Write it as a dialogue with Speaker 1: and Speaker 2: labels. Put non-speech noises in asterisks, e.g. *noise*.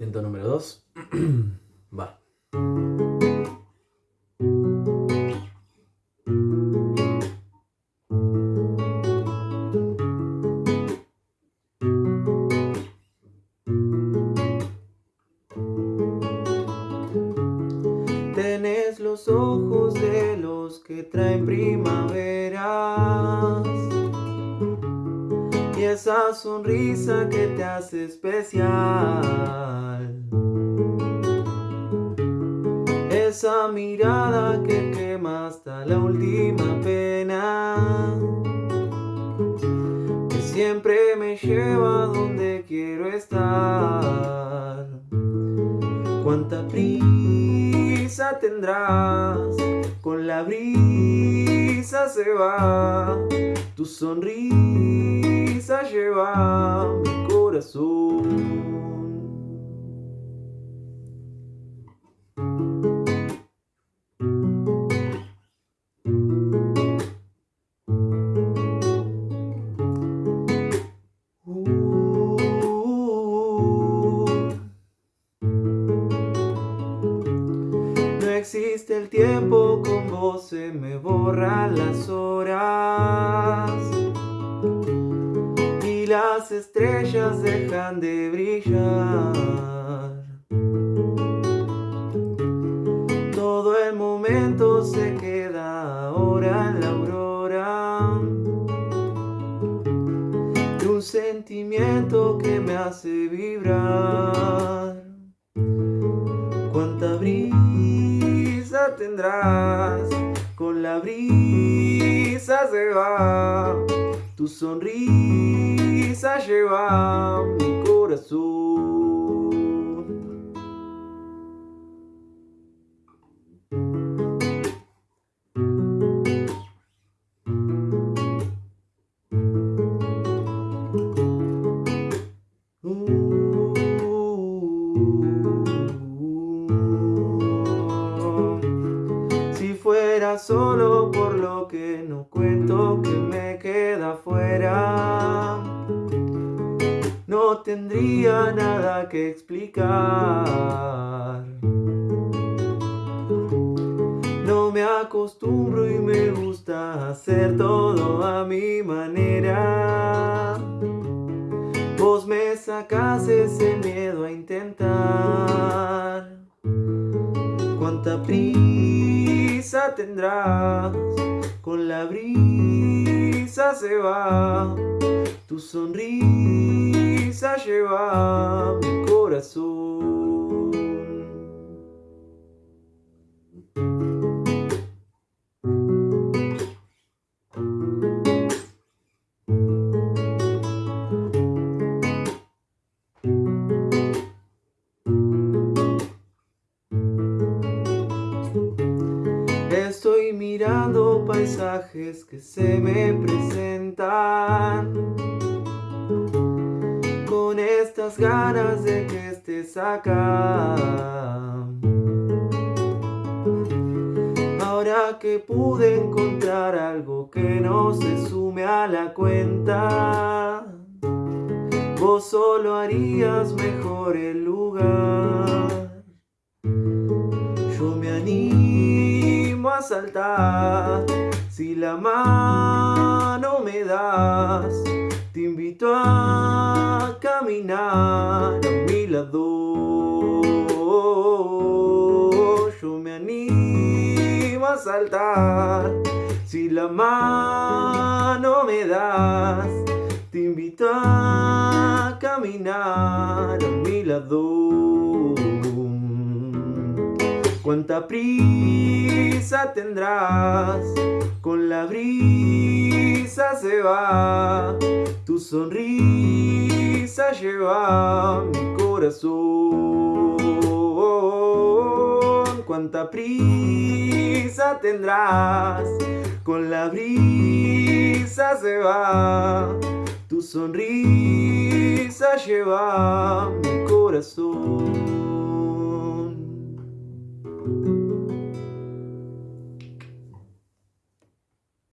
Speaker 1: Intento número 2. *clears throat* Va.
Speaker 2: Tenés los ojos de los que traen primaveras y esa sonrisa que te hace especial. Esa mirada que quema hasta la última pena, que siempre me lleva donde quiero estar. Cuánta prisa tendrás, con la brisa se va, tu sonrisa lleva mi corazón. El tiempo, con vos se me borran las horas y las estrellas dejan de brillar. Todo el momento se queda ahora en la aurora de un sentimiento que me hace vibrar. Tendrás, con la brisa se va, tu sonrisa lleva mi corazón. Solo por lo que no cuento que me queda fuera. No tendría nada que explicar. No me acostumbro y me gusta hacer todo a mi manera. Vos me sacas ese miedo a intentar. Cuánta prisa tendrás, con la brisa se va, tu sonrisa lleva mi corazón. Mirando paisajes que se me presentan. Con estas ganas de que estés acá. Ahora que pude encontrar algo que no se sume a la cuenta Vos solo harías mejor el lugar. Yo me animo saltar. Si la mano me das Te invito a caminar a mi lado. Yo me animo a saltar. Si la mano me das Te invito a caminar a mi lado. Cuánta prisa tendrás, con la brisa se va, tu sonrisa lleva mi corazón. Cuánta prisa tendrás, con la brisa se va, tu sonrisa lleva mi corazón.